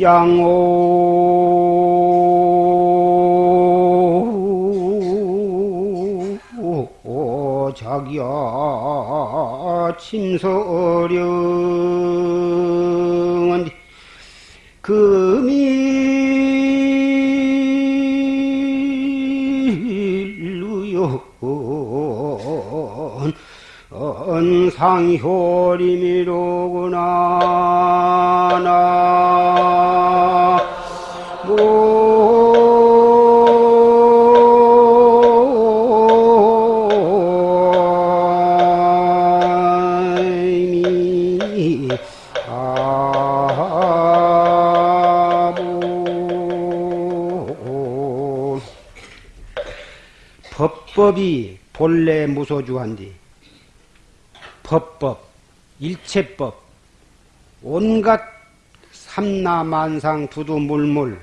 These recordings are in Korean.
양오 자기야 침서령은 상효림이로구나 나. 미. 아무 법법이 본래 무소주한디 법법 일체법 온갖 삼라만상 두두물물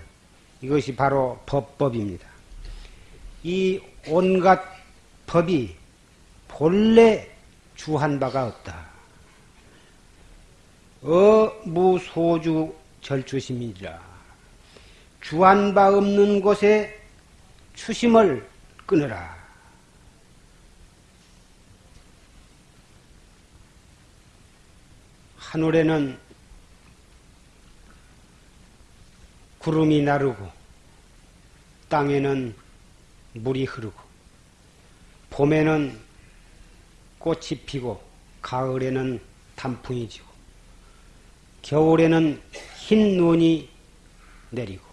이것이 바로 법법입니다. 이 온갖 법이 본래 주한 바가 없다. 어무소주 절추심이라 주한 바 없는 곳에 추심을 끊어라. 하늘에는 구름이 나르고 땅에는 물이 흐르고 봄에는 꽃이 피고 가을에는 단풍이 지고 겨울에는 흰 눈이 내리고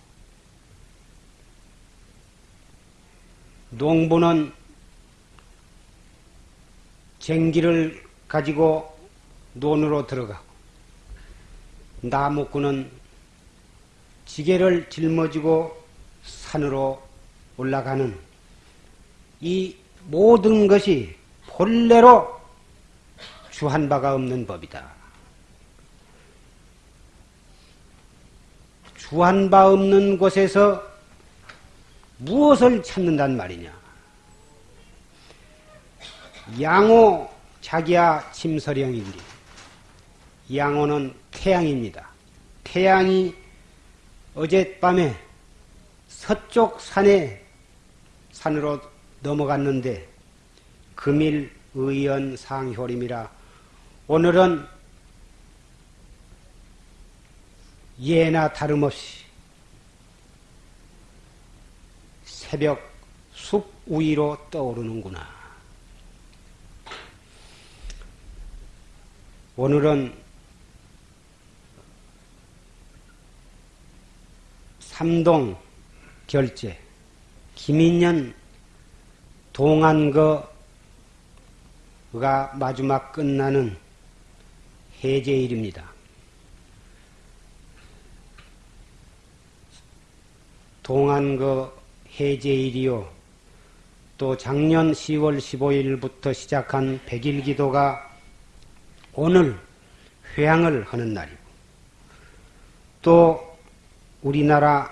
농부는 쟁기를 가지고 논으로 들어가고 나무꾼은 지게를 짊어지고 산으로 올라가는 이 모든 것이 본래로 주한 바가 없는 법이다. 주한 바 없는 곳에서 무엇을 찾는단 말이냐? 양호 자기야 침서령인데 양호는 태양입니다. 태양이 어젯밤에 서쪽 산에 산으로 넘어갔는데 금일 의연 상효림이라 오늘은 예나 다름없이 새벽 숲 위로 떠오르는구나. 오늘은 삼동 결제 김인년 동안거가 마지막 끝나는 해제일입니다. 동안거 해제일이요. 또 작년 10월 15일부터 시작한 백일 기도가 오늘 회향을 하는 날이고 또 우리나라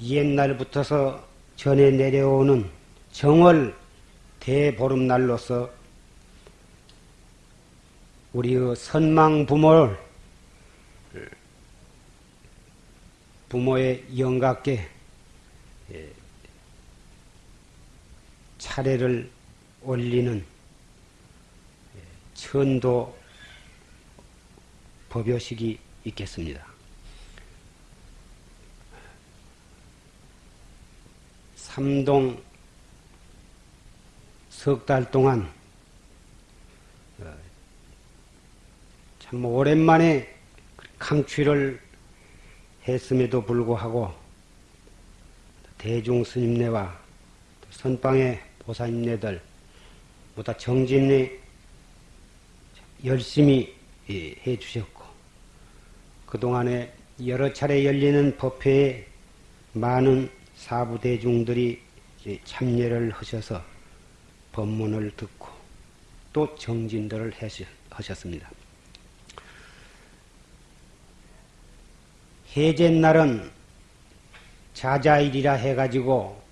옛날부터서 전해 내려오는 정월 대보름날로서 우리의 선망 부모를 부모의 영각께 차례를 올리는 천도 법요식이 있겠습니다. 삼동 석 달 동안 참 오랜만에 강취를 했음에도 불구하고 대중 스님네와 선방의 보사님네들 보다 정진리 열심히 예, 해 주셨고 그동안에 여러 차례 열리는 법회에 많은 사부 대중들이 참여를 하셔서 법문을 듣고 또 정진들을 하셨습니다. 해제날은 자자일이라 해가지고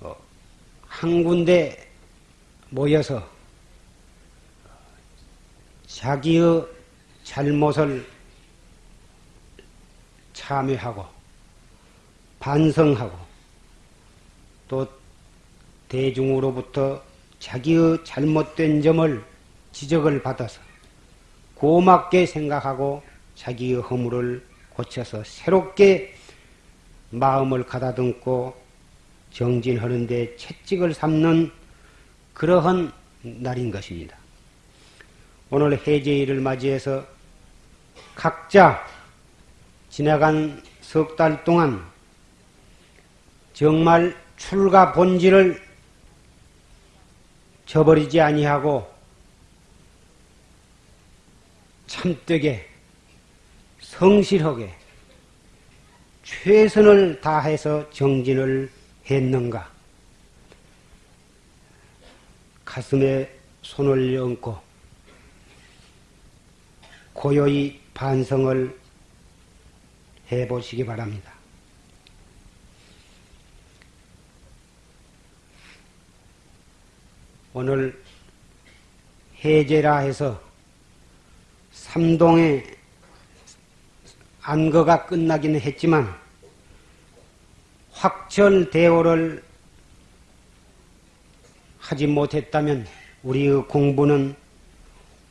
어, 한 군데 모여서 자기의 잘못을 참여하고 반성하고 또 대중으로부터 자기의 잘못된 점을 지적을 받아서 고맙게 생각하고 자기의 허물을 고쳐서 새롭게 마음을 가다듬고 정진하는 데 채찍을 삼는 그러한 날인 것입니다. 오늘 해제일을 맞이해서 각자 지나간 석 달 동안 정말 출가 본질을 저버리지 아니하고 참되게 성실하게 최선을 다해서 정진을 했는가? 가슴에 손을 얹고 고요히 반성을 해보시기 바랍니다. 오늘 해제라 해서 삼동의 안거가 끝나기는 했지만 확철 대오를 하지 못했다면 우리의 공부는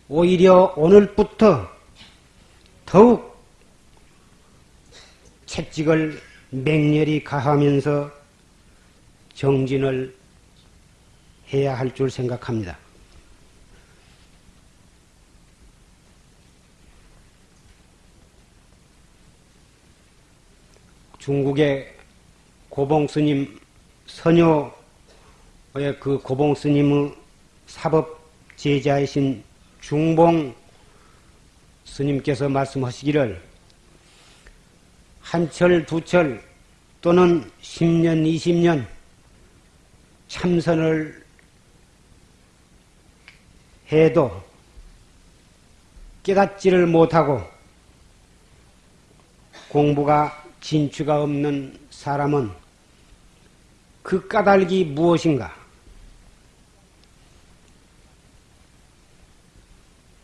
오히려 오늘부터 더욱 채찍을 맹렬히 가하면서 정진을 해야 할 줄 생각합니다. 중국의 고봉 스님 선녀의 그 고봉 스님의 사법 제자이신 중봉 스님께서 말씀하시기를 한철, 두철 또는 10년, 20년 참선을 해도 깨닫지를 못하고 공부가 진취가 없는 사람은 그 까닭이 무엇인가?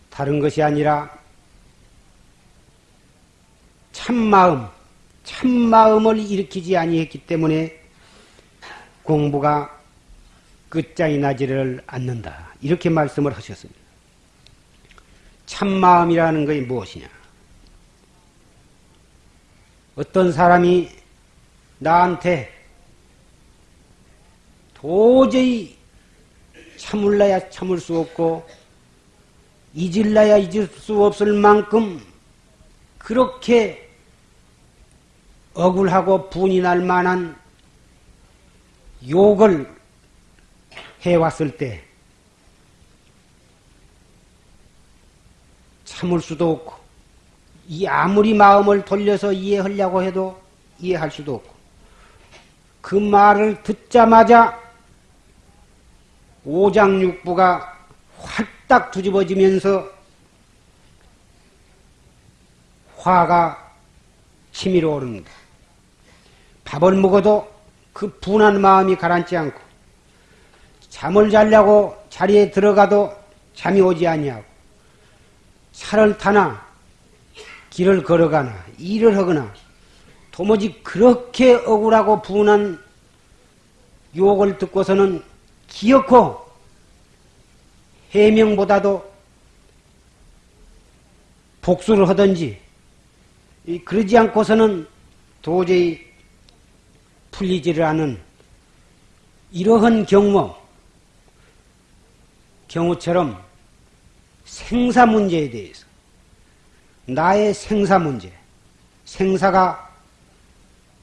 다른 것이 아니라 참마음, 참마음을 일으키지 아니했기 때문에 공부가 끝장이 나지를 않는다. 이렇게 말씀을 하셨습니다. 참마음이라는 것이 무엇이냐? 어떤 사람이 나한테 도저히 참을라야 참을 수 없고 잊을라야 잊을 수 없을 만큼 그렇게 억울하고 분이 날 만한 욕을 해왔을 때 참을 수도 없고 이 아무리 마음을 돌려서 이해하려고 해도 이해할 수도 없고 그 말을 듣자마자 오장육부가 활딱 뒤집어지면서 화가 치밀어 오릅니다. 밥을 먹어도 그 분한 마음이 가라앉지 않고 잠을 자려고 자리에 들어가도 잠이 오지 아니하고 차를 타나 길을 걸어가나 일을 하거나 도무지 그렇게 억울하고 분한 욕을 듣고서는 기어코 해명보다도 복수를 하든지 그러지 않고서는 도저히 풀리지를 않은 이러한 경우 경우처럼 생사 문제에 대해서 나의 생사 문제. 생사가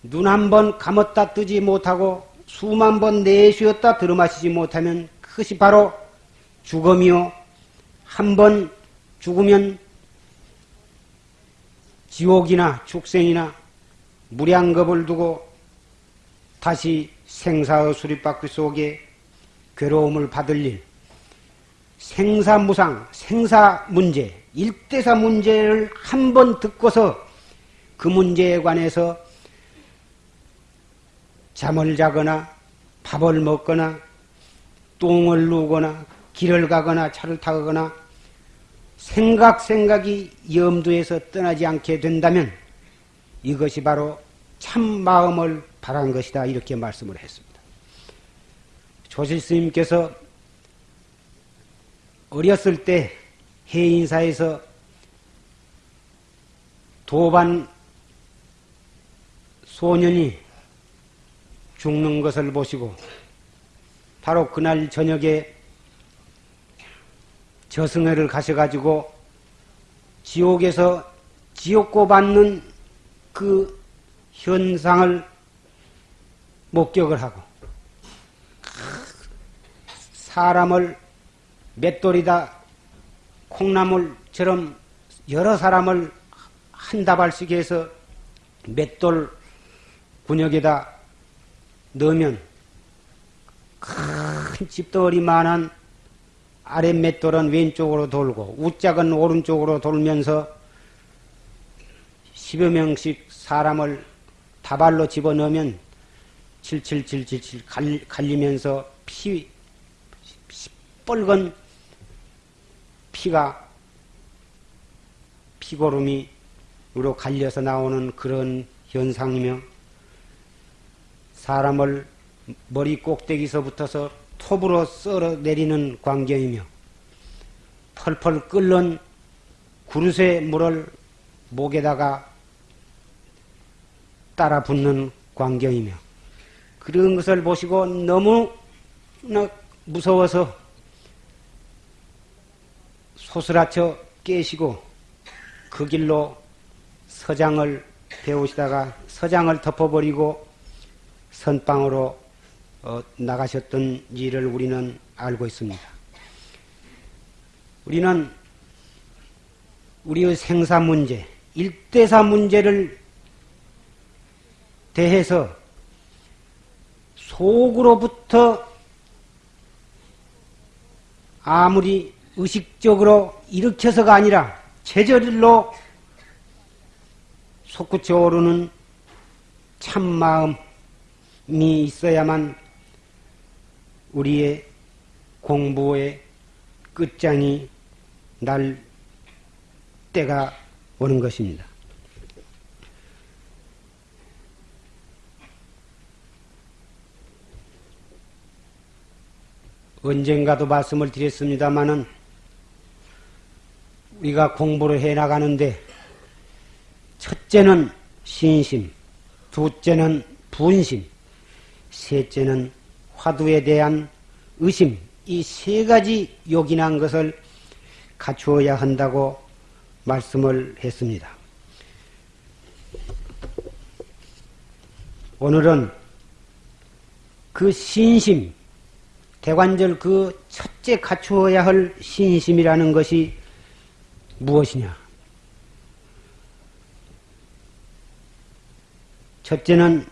눈 한 번 감았다 뜨지 못하고 수만 번 내쉬었다 들어마시지 못하면 그것이 바로 죽음이요. 한 번 죽으면 지옥이나 축생이나 무량겁을 두고 다시 생사의 수리바퀴 속에 괴로움을 받을 일, 생사무상, 생사 문제, 일대사 문제를 한 번 듣고서 그 문제에 관해서 잠을 자거나 밥을 먹거나 똥을 누거나 길을 가거나 차를 타거나 생각 생각이 염두에서 떠나지 않게 된다면 이것이 바로 참 마음을 바란 것이다 이렇게 말씀을 했습니다. 조실 스님께서 어렸을 때 해인사에서 도반 소년이 죽는 것을 보시고 바로 그날 저녁에 저승회를 가셔가지고 지옥에서 지옥고 받는 그 현상을 목격을 하고 사람을 맷돌이다 콩나물처럼 여러 사람을 한 다발씩 해서 맷돌 군역에다 넣으면 큰 집돌이만한 아랫 맷돌은 왼쪽으로 돌고 우짝은 오른쪽으로 돌면서 10여 명씩 사람을 다발로 집어넣으면 칠칠칠칠칠 갈리면서 피, 시 뻘건 피가 피고름이 으로 갈려서 나오는 그런 현상이며 사람을 머리 꼭대기서부터서 톱으로 썰어 내리는 광경이며 펄펄 끓는 그릇의 물을 목에다가 따라 붓는 광경이며 그런 것을 보시고 너무나 무서워서 소스라쳐 깨시고 그 길로 서장을 배우시다가 서장을 덮어버리고 선방으로 어, 나가셨던 일을 우리는 알고 있습니다. 우리는 우리의 생사 문제, 일대사 문제를 대해서 속으로부터 아무리 의식적으로 일으켜서가 아니라 제절로 솟구쳐 오르는 참마음이 있어야만 우리의 공부의 끝장이 날 때가 오는 것입니다. 언젠가도 말씀을 드렸습니다마는 우리가 공부를 해 나가는데 첫째는 신심, 둘째는 분심, 셋째는 화두에 대한 의심, 이 세 가지 요긴한 것을 갖추어야 한다고 말씀을 했습니다. 오늘은 그 신심, 대관절 그 첫째 갖추어야 할 신심이라는 것이 무엇이냐? 첫째는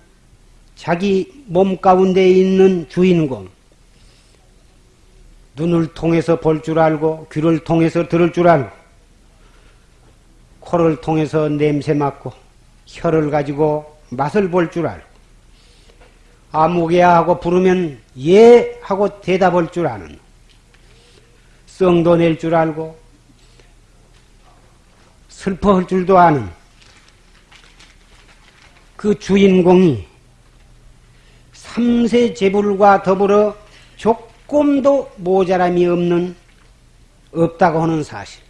자기 몸 가운데 있는 주인공, 눈을 통해서 볼 줄 알고, 귀를 통해서 들을 줄 알고, 코를 통해서 냄새 맡고, 혀를 가지고 맛을 볼 줄 알고, 아무개야 하고 부르면 예 하고 대답할 줄 아는, 썽도 낼 줄 알고, 슬퍼할 줄도 아는, 그 주인공이 삼세 재불과 더불어 조금도 모자람이 없는 없다고 하는 사실.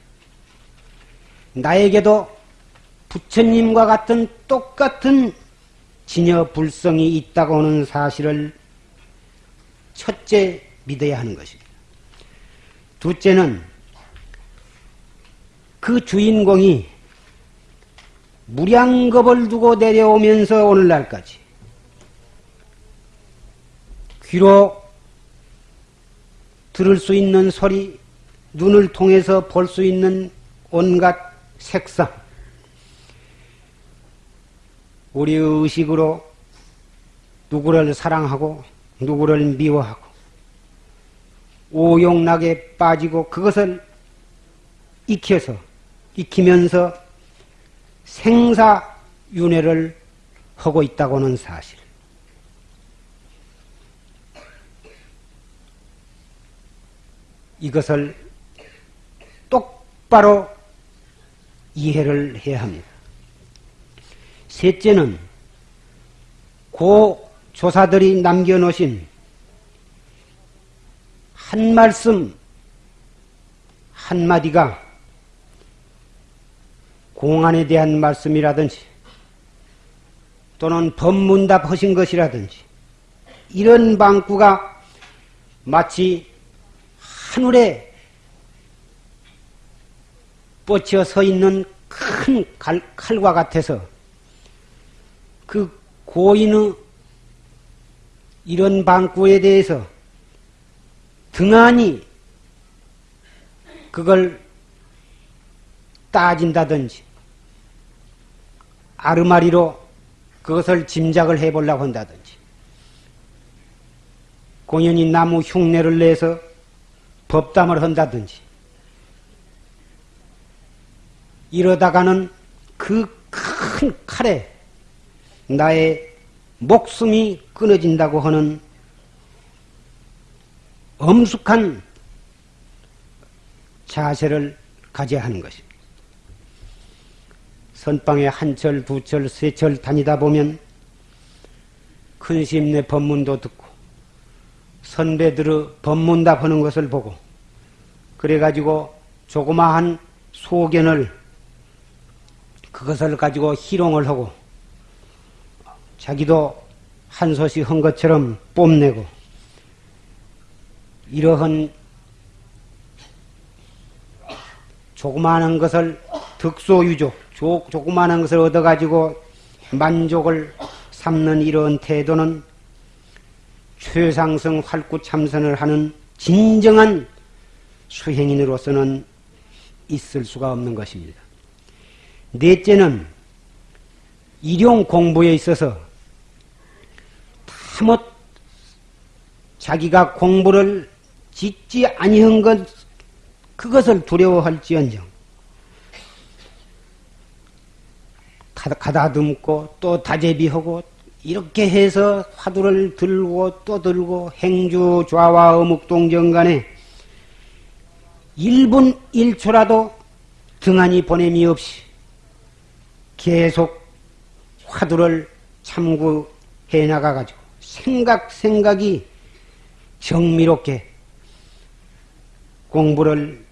나에게도 부처님과 같은 똑같은 진여 불성이 있다고 하는 사실을 첫째 믿어야 하는 것입니다. 둘째는 그 주인공이 무량겁을 두고 내려오면서 오늘날까지 귀로 들을 수 있는 소리, 눈을 통해서 볼 수 있는 온갖 색상, 우리의 의식으로 누구를 사랑하고 누구를 미워하고 오용락에 빠지고 그것을 익혀서 익히면서 생사윤회를 하고 있다고는 사실. 이것을 똑바로 이해를 해야 합니다. 셋째는 고 조사들이 남겨놓으신 한 말씀 한마디가 공안에 대한 말씀이라든지 또는 법문답 하신 것이라든지 이런 방구가 마치 하늘에 뻗쳐 서 있는 큰 칼, 칼과 같아서 그 고인의 이런 방구에 대해서 등한히 그걸 따진다든지 아르마리로 그것을 짐작을 해보려고 한다든지 공연히 나무 흉내를 내서 법담을 한다든지 이러다가는 그 큰 칼에 나의 목숨이 끊어진다고 하는 엄숙한 자세를 가져야 하는 것입니다. 선방에 한 철, 두 철, 세 철 다니다 보면 큰 심내 법문도 듣고 선배들의 법문답 하는 것을 보고 그래가지고 조그마한 소견을 그것을 가지고 희롱을 하고 자기도 한 소식 한 것처럼 뽐내고 이러한 조그마한 것을 득소유족, 조, 조그마한 것을 얻어가지고 만족을 삼는 이러한 태도는 최상승 활구 참선을 하는 진정한 수행인으로서는 있을 수가 없는 것입니다. 넷째는 일용 공부에 있어서 다못 자기가 공부를 짓지 아니한 것 그것을 두려워할지언정 가다듬고 또 다제비하고 이렇게 해서 화두를 들고 또 들고 행주 좌와 어묵동정 간에 1분 1초라도 등한히 보냄이 없이 계속 화두를 참고해 나가가지고 생각 생각이 정미롭게 공부를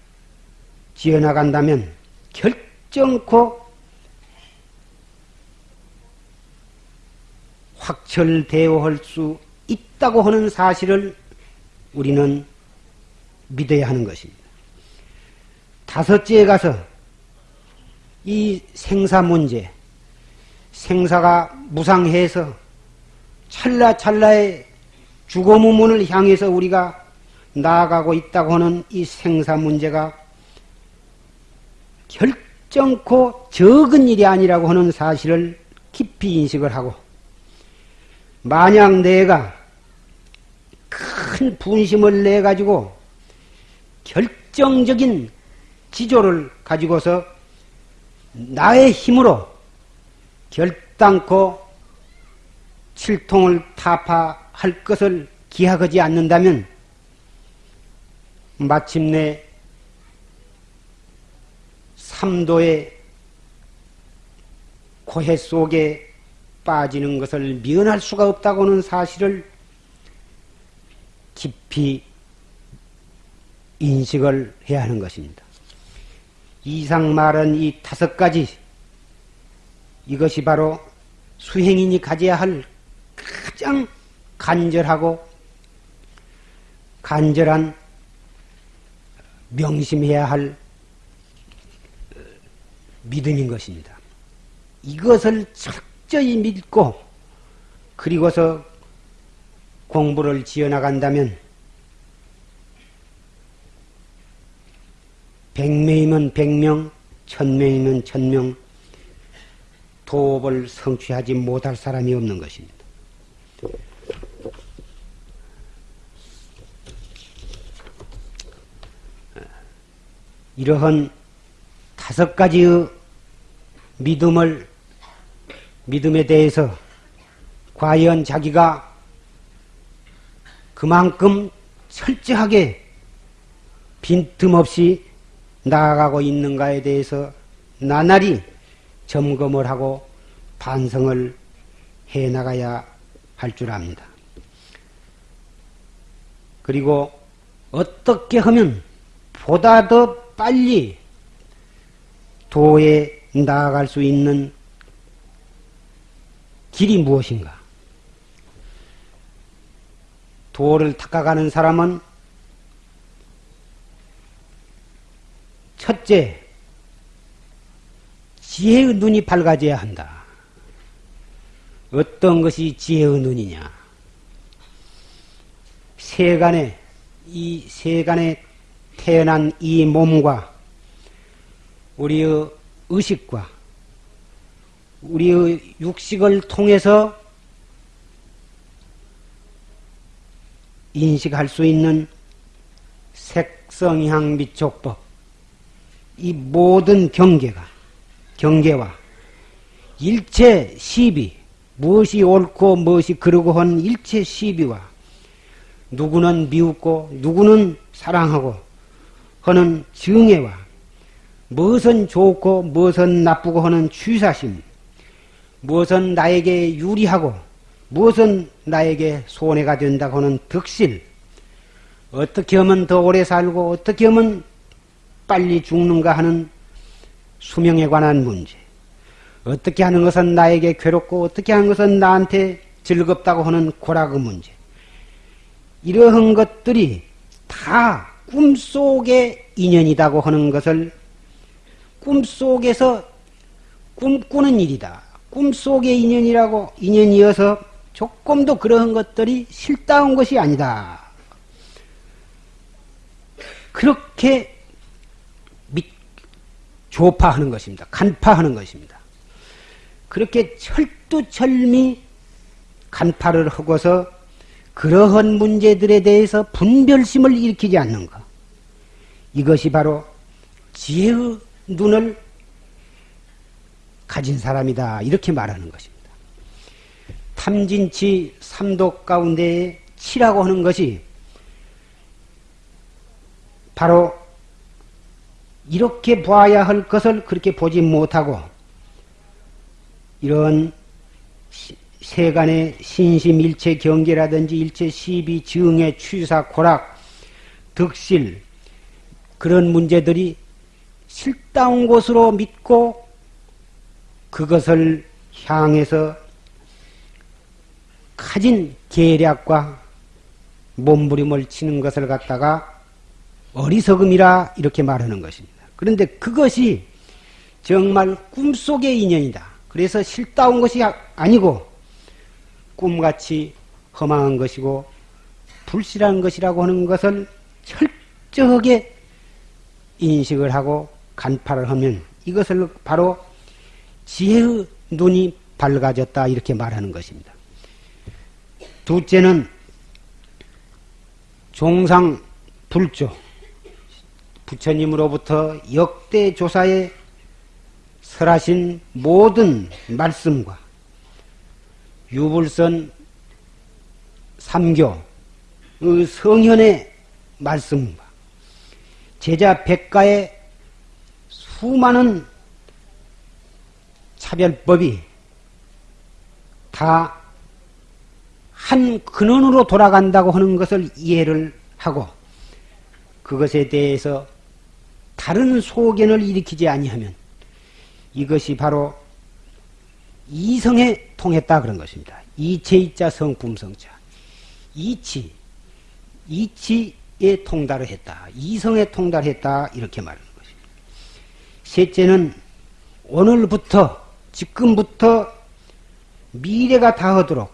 지어나간다면 결정코 확철대오할 수 있다고 하는 사실을 우리는 믿어야 하는 것입니다. 다섯째에 가서 이 생사 문제, 생사가 무상해서 찰나찰나의 죽음의 문을 향해서 우리가 나아가고 있다고 하는 이 생사 문제가 결정코 적은 일이 아니라고 하는 사실을 깊이 인식을 하고 만약 내가 큰 분심을 내 가지고 결정적인 지조를 가지고서 나의 힘으로 결단코 칠통을 타파할 것을 기약하지 않는다면 마침내 삼도의 고해 속에 빠지는 것을 면할 수가 없다고는 사실을 깊이 인식을 해야 하는 것입니다. 이상 말한 이 다섯 가지 이것이 바로 수행인이 가져야 할 가장 간절하고 간절한 명심해야 할 믿음인 것입니다. 이것을 철저히 믿고 그리고서 공부를 지어나간다면 백명이면 백명, 천명이면 천명, 도업을 성취하지 못할 사람이 없는 것입니다. 이러한 다섯 가지의 믿음을, 믿음에 대해서 과연 자기가 그만큼 철저하게 빈틈없이 나아가고 있는가에 대해서 나날이 점검을 하고 반성을 해 나가야 할 줄 압니다. 그리고 어떻게 하면 보다 더 빨리 도에 나아갈 수 있는 길이 무엇인가? 도를 닦아가는 사람은 첫째, 지혜의 눈이 밝아져야 한다. 어떤 것이 지혜의 눈이냐? 세간에, 이 세간에 태어난 이 몸과 우리의 의식과 우리의 육식을 통해서 인식할 수 있는 색성향 미촉법. 이 모든 경계가 경계와 일체 시비 무엇이 옳고 무엇이 그르고 한 일체 시비와 누구는 미웃고 누구는 사랑하고 하는 증애와 무엇은 좋고 무엇은 나쁘고 하는 취사심 무엇은 나에게 유리하고 무엇은 나에게 손해가 된다고 하는 득실 어떻게 하면 더 오래 살고 어떻게 하면 빨리 죽는가 하는 수명에 관한 문제. 어떻게 하는 것은 나에게 괴롭고 어떻게 하는 것은 나한테 즐겁다고 하는 고락의 문제. 이러한 것들이 다 꿈속의 인연이라고 하는 것을 꿈속에서 꿈꾸는 일이다. 꿈속의 인연이라고 인연이어서 조금도 그러한 것들이 실다운 것이 아니다. 그렇게 조파하는 것입니다. 간파하는 것입니다. 그렇게 철두철미 간파를 하고서 그러한 문제들에 대해서 분별심을 일으키지 않는 것. 이것이 바로 지혜의 눈을 가진 사람이다. 이렇게 말하는 것입니다. 탐진치 삼독 가운데 치라고 하는 것이 바로 이렇게 봐야 할 것을 그렇게 보지 못하고 이런 세간의 신심 일체 경계라든지 일체 시비 증의 취사 고락 득실 그런 문제들이 실다운 곳으로 믿고 그것을 향해서 가진 계략과 몸부림을 치는 것을 갖다가 어리석음이라 이렇게 말하는 것입니다. 그런데 그것이 정말 꿈속의 인연이다. 그래서 실다운 것이 아니고 꿈같이 허망한 것이고 불실한 것이라고 하는 것을 철저하게 인식을 하고 간파를 하면 이것을 바로 지혜의 눈이 밝아졌다 이렇게 말하는 것입니다. 둘째는 종상 불조 부처님으로부터 역대 조사에 설하신 모든 말씀과 유불선 삼교 그 성현의 말씀과 제자 백가의 수많은 차별법이 다 한 근원으로 돌아간다고 하는 것을 이해를 하고 그것에 대해서 다른 소견을 일으키지 아니하면 이것이 바로 이성에 통했다 그런 것입니다. 이체이자 성품성자. 이치, 이치에 통달을 했다. 이성에 통달했다. 이렇게 것입니다. 셋째는 오늘부터 지금부터 미래가 다하도록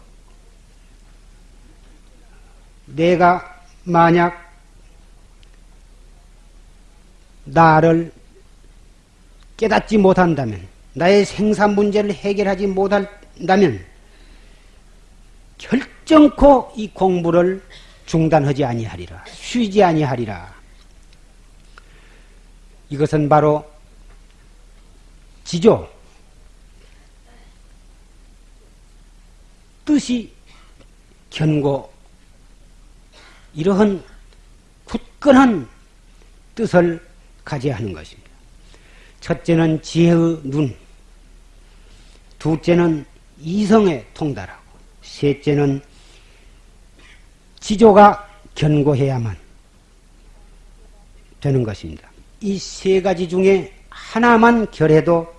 내가 만약 나를 깨닫지 못한다면, 나의 생산 문제를 해결하지 못한다면, 결정코 이 공부를 중단하지 아니하리라. 쉬지 아니하리라. 이것은 바로 지조, 뜻이 견고, 이러한 굳건한 뜻을 가져야 하는 것입니다. 첫째는 지혜의 눈, 둘째는 이성에 통달하고, 셋째는 지조가 견고해야만 되는 것입니다. 이 세 가지 중에 하나만 결해도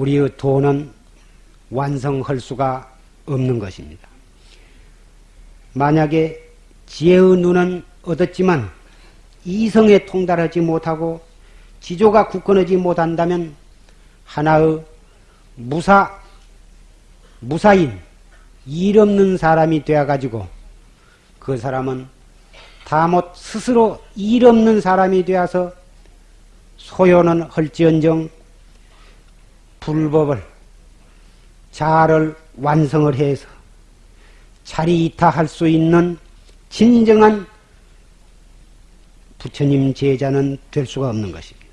우리의 도는 완성할 수가 없는 것입니다. 만약에 지혜의 눈은 얻었지만 이성에 통달하지 못하고 지조가 굳건하지 못한다면 하나의 무사 무사인, 일 없는 사람이 되어가지고 그 사람은 다못 스스로 일 없는 사람이 되어서 소요는 헐지언정 불법을 자를 완성을 해서 자리 이타할 수 있는 진정한 부처님 제자는 될 수가 없는 것입니다.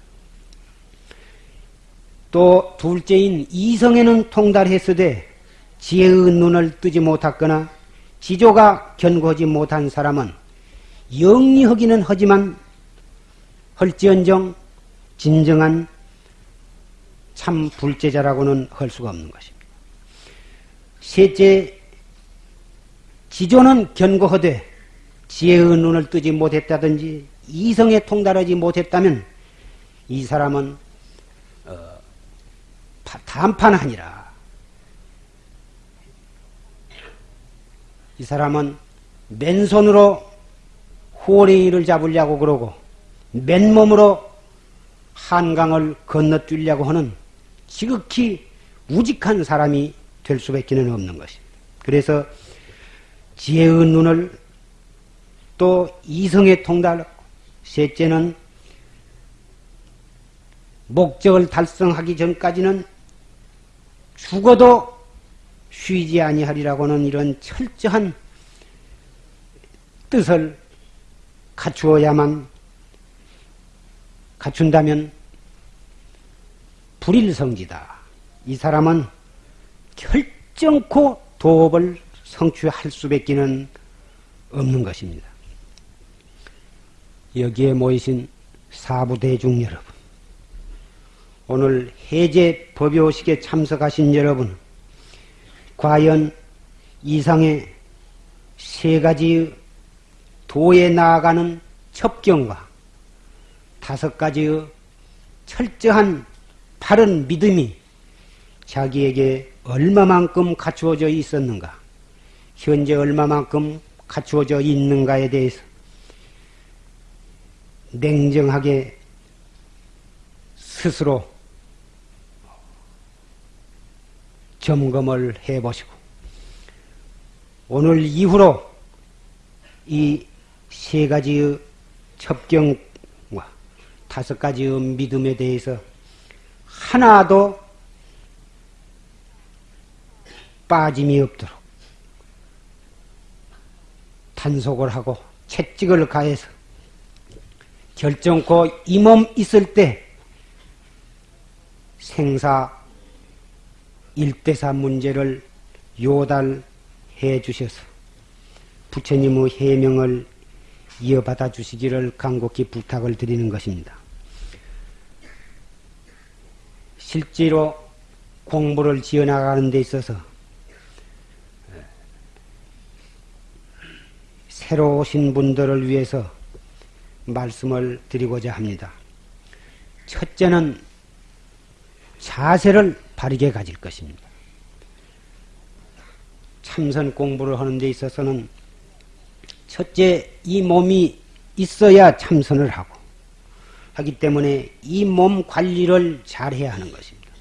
또 둘째인 이성에는 통달했으되 지혜의 눈을 뜨지 못했거나 지조가 견고하지 못한 사람은 영리하기는 하지만 헐지언정 진정한 참 불제자라고는 할 수가 없는 것입니다. 셋째, 지조는 견고하되 지혜의 눈을 뜨지 못했다든지 이성에 통달하지 못했다면 이 사람은 어, 단판하니라. 이 사람은 맨손으로 호랭이를 잡으려고 그러고 맨몸으로 한강을 건너뛰려고 하는 지극히 우직한 사람이 될 수밖에 는 없는 것입니다. 그래서 지혜의 눈을 또 이성에 통달하고 셋째는 목적을 달성하기 전까지는 죽어도 쉬지 아니하리라고는 이런 철저한 뜻을 갖추어야만 갖춘다면 불일성지다. 이 사람은 결정코 도업을 성취할 수밖에는 없는 것입니다. 여기에 모이신 사부대중 여러분, 오늘 해제 법요식에 참석하신 여러분, 과연 이상의 세 가지 도에 나아가는 첩경과 다섯 가지의 철저한 바른 믿음이 자기에게 얼마만큼 갖추어져 있었는가, 현재 얼마만큼 갖추어져 있는가에 대해서 냉정하게 스스로 점검을 해보시고 오늘 이후로 이 세 가지의 첩경과 다섯 가지의 믿음에 대해서 하나도 빠짐이 없도록 단속을 하고 채찍을 가해서 결정코 이 몸 있을 때 생사 일대사 문제를 요달해 주셔서 부처님의 해명을 이어받아 주시기를 간곡히 부탁을 드리는 것입니다. 실제로 공부를 지어나가는 데 있어서 새로 오신 분들을 위해서 말씀을 드리고자 합니다. 첫째는 자세를 바르게 가질 것입니다. 참선 공부를 하는 데 있어서는 첫째 이 몸이 있어야 참선을 하고 하기 때문에 이 몸 관리를 잘 해야 하는 것입니다.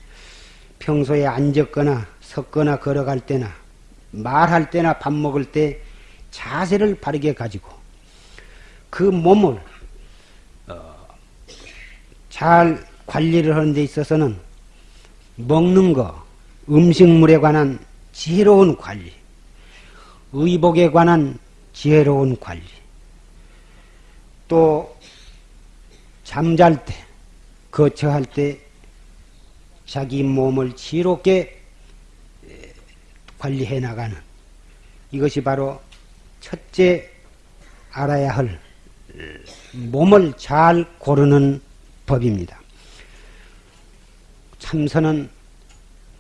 평소에 앉았거나 섰거나 걸어갈 때나 말할 때나 밥 먹을 때 자세를 바르게 가지고 그 몸을 어, 잘 관리를 하는 데 있어서는 먹는 거, 음식물에 관한 지혜로운 관리, 의복에 관한 지혜로운 관리, 또 잠잘 때, 거처할 때 자기 몸을 지혜롭게 관리해 나가는 이것이 바로 첫째 알아야 할 몸을 잘 고르는 법입니다. 참선은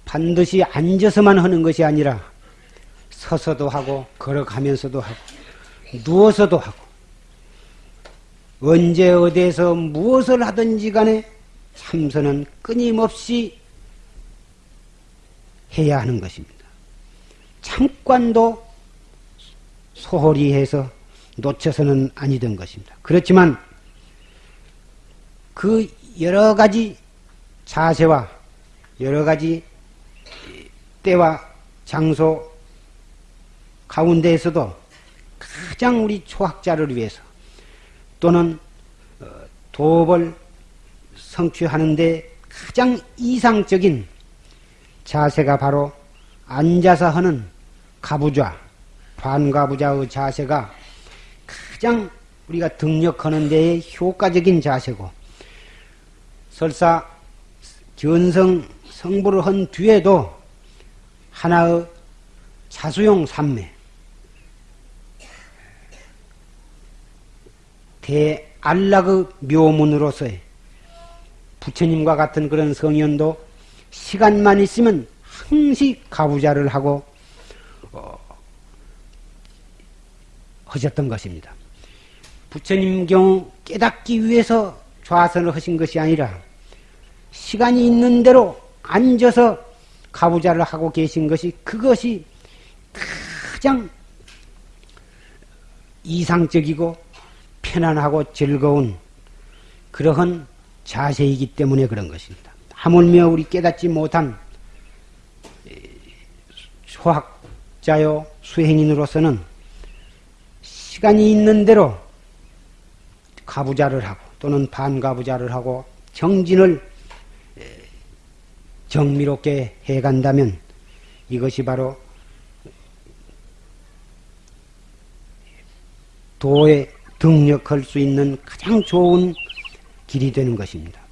반드시 앉아서만 하는 것이 아니라 서서도 하고 걸어가면서도 하고 누워서도 하고 언제 어디에서 무엇을 하든지 간에 참선은 끊임없이 해야 하는 것입니다. 잠깐도 소홀히 해서 놓쳐서는 아니던 것입니다. 그렇지만 그 여러 가지 자세와 여러 가지 때와 장소 가운데에서도 가장 우리 초학자를 위해서 또는 어, 도업을 성취하는데 가장 이상적인 자세가 바로 앉아서 하는 가부좌, 반가부좌의 자세가 가장 우리가 등력하는 데에 효과적인 자세고 설사 견성 성부를 한 뒤에도 하나의 자수용 삼매 대안락의 묘문으로서의 부처님과 같은 그런 성현도 시간만 있으면 항시 가부자를 하고 어, 하셨던 것입니다. 부처님 경우 깨닫기 위해서 좌선을 하신 것이 아니라 시간이 있는 대로 앉아서 가부자를 하고 계신 것이 그것이 가장 이상적이고 편안하고 즐거운 그러한 자세이기 때문에 그런 것입니다. 하물며 우리 깨닫지 못한 소학자요 수행인으로서는 시간이 있는 대로 가부자를 하고 또는 반가부자를 하고 정진을 정미롭게 해간다면 이것이 바로 도에 등력할 수 있는 가장 좋은 길이 되는 것입니다.